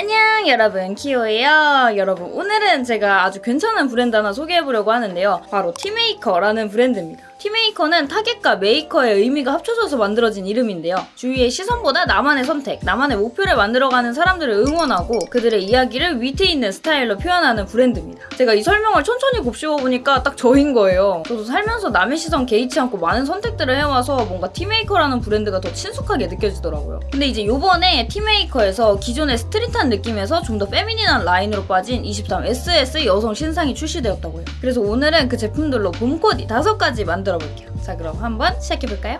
안녕 여러분. 키오예요. 여러분 오늘은 제가 아주 괜찮은 브랜드 하나 소개해보려고 하는데요. 바로 티메이커라는 브랜드입니다. 티메이커는 타겟과 메이커의 의미가 합쳐져서 만들어진 이름인데요. 주위의 시선보다 나만의 선택, 나만의 목표를 만들어가는 사람들을 응원하고 그들의 이야기를 위트 있는 스타일로 표현하는 브랜드입니다. 제가 이 설명을 천천히 곱씹어보니까 딱 저인 거예요. 저도 살면서 남의 시선 개의치 않고 많은 선택들을 해와서 뭔가 티메이커라는 브랜드가 더 친숙하게 느껴지더라고요. 근데 이제 요번에 티메이커에서 기존의 street한 느낌에서 좀 더 feminine한 라인으로 빠진 23SS 여성 신상이 출시되었다고요. 그래서 오늘은 그 제품들로 봄 코디 5가지 만들어 볼게요. 자 그럼 한번 시작해 볼까요?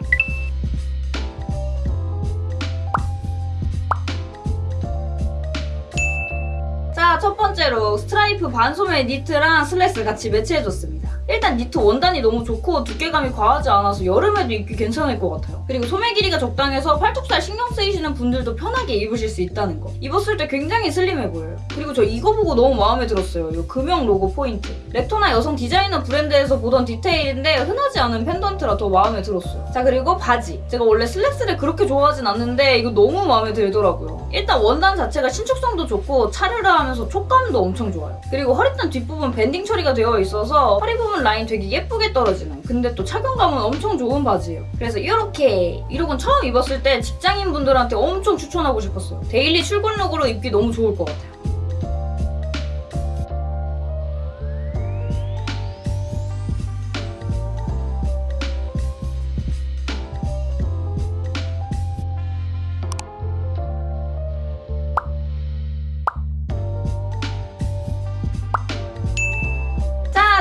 자, 첫 번째로 스트라이프 반소매 니트랑 슬랙스 같이 매치해줬습니다. 일단 니트 원단이 너무 좋고 두께감이 과하지 않아서 여름에도 입기 괜찮을 것 같아요. 그리고 소매 길이가 적당해서 팔뚝살 신경 쓰이시는 분들도 편하게 입으실 수 있다는 거. 입었을 때 굉장히 슬림해 보여요. 그리고 저 이거 보고 너무 마음에 들었어요. 이 금형 로고 포인트. 렉토나 여성 디자이너 브랜드에서 보던 디테일인데 흔하지 않은 펜던트라 더 마음에 들었어요. 자 그리고 바지. 제가 원래 슬랙스를 그렇게 좋아하진 않는데 이거 너무 마음에 들더라고요. 일단 원단 자체가 신축성도 좋고 차르르하면서 촉감도 엄청 좋아요. 그리고 허리단 뒷부분 banding 처리가 되어 있어서 허리 부분 라인 되게 예쁘게 떨어지는 근데 또 착용감은 엄청 좋은 바지예요. 그래서 이렇게 이 look은 처음 입었을 때 직장인분들한테 엄청 추천하고 싶었어요. daily 출근look으로 입기 너무 좋을 것 같아요.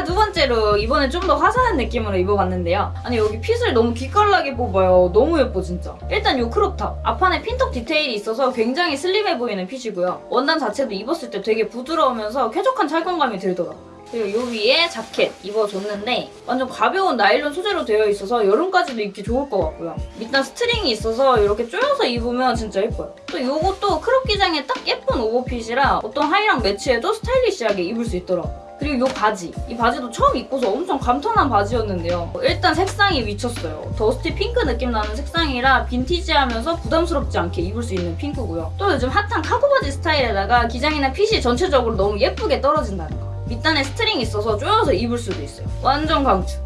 두 번째로 이번엔 좀 더 화사한 느낌으로 입어봤는데요. 아니 여기 fit을 너무 기깔나게 뽑아요. 너무 예뻐 진짜. 일단 이 crop top. 앞판에 pintuck 디테일이 있어서 굉장히 슬림해 보이는 fit이고요. 원단 자체도 입었을 때 되게 부드러우면서 쾌적한 착용감이 들더라고요. 그리고 요 위에 자켓 입어줬는데 완전 가벼운 나일론 소재로 되어 있어서 여름까지도 입기 좋을 것 같고요. 밑단 string이 있어서 이렇게 조여서 입으면 진짜 예뻐요. 또 요것도 crop 기장에 딱 예쁜 오버핏이라 어떤 하의랑 매치해도 스타일리시하게 입을 수 있더라고요. 그리고 이 바지. 이 바지도 처음 입고서 엄청 감탄한 바지였는데요. 일단 색상이 미쳤어요. dusty pink 느낌 나는 색상이라 빈티지하면서 부담스럽지 않게 입을 수 있는 핑크고요. 또 요즘 핫한 카고 바지 스타일에다가 기장이나 핏이 전체적으로 너무 예쁘게 떨어진다는 거. 밑단에 string이 있어서 조여서 입을 수도 있어요. 완전 강추.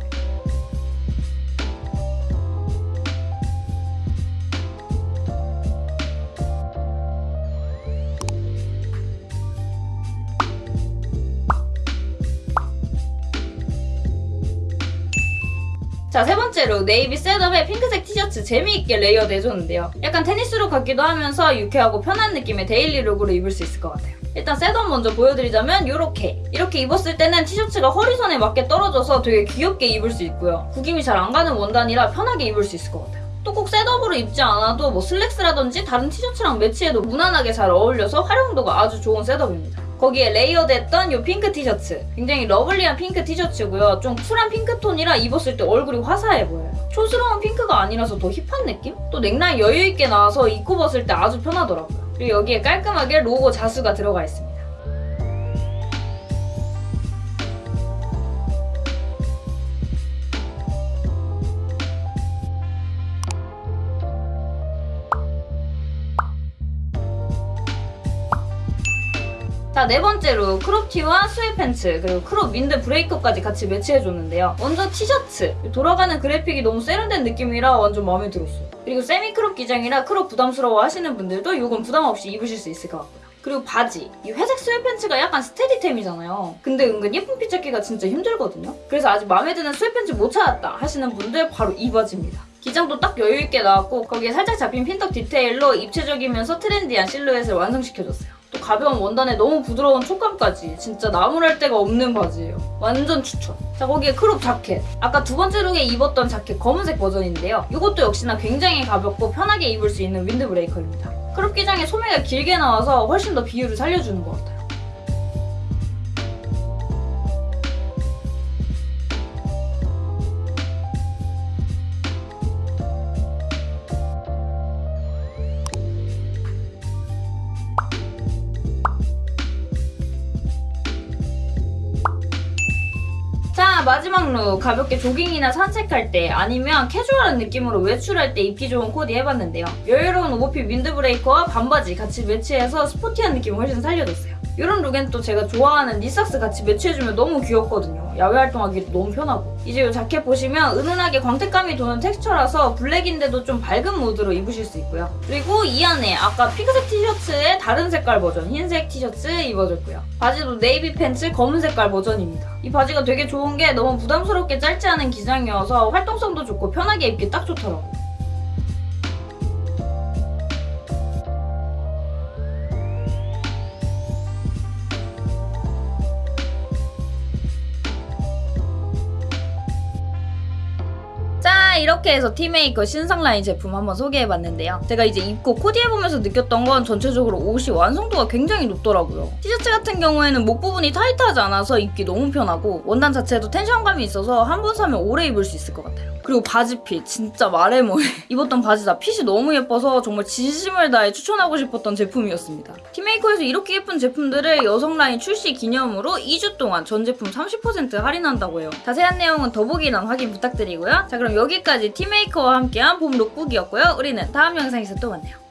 자, 세 번째로 네이비 setup에 핑크색 티셔츠 재미있게 layered 해줬는데요. 약간 테니스look 같기도 하면서 유쾌하고 편한 느낌의 daily look으로 입을 수 있을 것 같아요. 일단 setup 먼저 보여드리자면 이렇게 이렇게 입었을 때는 티셔츠가 허리선에 맞게 떨어져서 되게 귀엽게 입을 수 있고요. 구김이 잘 안 가는 원단이라 편하게 입을 수 있을 것 같아요. 또 꼭 setup으로 입지 않아도 뭐 슬랙스라든지 다른 티셔츠랑 매치해도 무난하게 잘 어울려서 활용도가 아주 좋은 setup입니다. 거기에 layered했던 이 핑크 티셔츠. 굉장히 lovely한 핑크 티셔츠고요. 좀 쿨한 핑크톤이라 입었을 때 얼굴이 화사해 보여요. 촌스러운 핑크가 아니라서 더 hip한 느낌? 또 넥라인 여유있게 나와서 입고 벗을 때 아주 편하더라고요. 그리고 여기에 깔끔하게 로고 자수가 들어가 있습니다 자, 네 번째로 crop 티와 sweat pants, 그리고 crop windbreaker까지 같이 매치해줬는데요. 먼저 티셔츠. 돌아가는 그래픽이 너무 세련된 느낌이라 완전 마음에 들었어요. 그리고 semi crop 기장이라 crop 부담스러워 하시는 분들도 이건 부담 없이 입으실 수 있을 것 같고요. 그리고 바지. 이 회색 sweat pants가 약간 steady템이잖아요. 근데 은근 예쁜 fit 찾기가 진짜 힘들거든요. 그래서 아직 마음에 드는 sweat pants 못 찾았다 하시는 분들 바로 이 바지입니다. 기장도 딱 여유있게 나왔고 거기에 살짝 잡힌 pintuck 디테일로 입체적이면서 trendy한 실루엣을 완성시켜줬어요. 또 가벼운 원단에 너무 부드러운 촉감까지 진짜 나무랄 데가 없는 바지예요. 완전 추천. 자 거기에 crop 자켓. 아까 두 번째 look에 입었던 자켓 검은색 버전인데요. 이것도 역시나 굉장히 가볍고 편하게 입을 수 있는 windbreaker입니다. crop 기장에 소매가 길게 나와서 훨씬 더 비율을 살려주는 것 같아요. 자 마지막 look 가볍게 조깅이나 산책할 때 아니면 캐주얼한 느낌으로 외출할 때 입기 좋은 코디 해봤는데요. 여유로운 overfit windbreaker와 반바지 같이 매치해서 sporty한 느낌을 훨씬 살려줬어요. 이런 look엔 또 제가 좋아하는 knee socks 같이 매치해주면 너무 귀엽거든요. 야외 활동하기도 너무 편하고. 이제 이 자켓 보시면 은은하게 광택감이 도는 텍스처라서 블랙인데도 좀 밝은 무드로 입으실 수 있고요. 그리고 이 안에 아까 핑크색 티셔츠에 다른 색깔 버전 흰색 티셔츠 입어줬고요. 바지도 네이비 팬츠 검은 색깔 버전입니다. 이 바지가 되게 좋은 게 너무 부담스럽게 짧지 않은 기장이어서 활동성도 좋고 편하게 입기 딱 좋더라고요. 이렇게 해서 티메이커 신상 라인 제품 한번 소개해봤는데요. 제가 이제 입고 코디해보면서 느꼈던 건 전체적으로 옷이 완성도가 굉장히 높더라고요. 티셔츠 같은 경우에는 목 부분이 타이트하지 않아서 입기 너무 편하고 원단 자체도 텐션감이 있어서 한 번 사면 오래 입을 수 있을 것 같아요. 그리고 바지 핏 진짜 말해 뭐해 입었던 바지 다 핏이 너무 예뻐서 정말 진심을 다해 추천하고 싶었던 제품이었습니다. 티메이커에서 이렇게 예쁜 제품들을 여성 라인 출시 기념으로 2주 동안 전 제품 30% 할인한다고 해요. 자세한 내용은 더보기란 확인 부탁드리고요. 자 그럼 여기까지 티메이커와 함께한 봄 룩북이었고요. 우리는 다음 영상에서 또 만나요.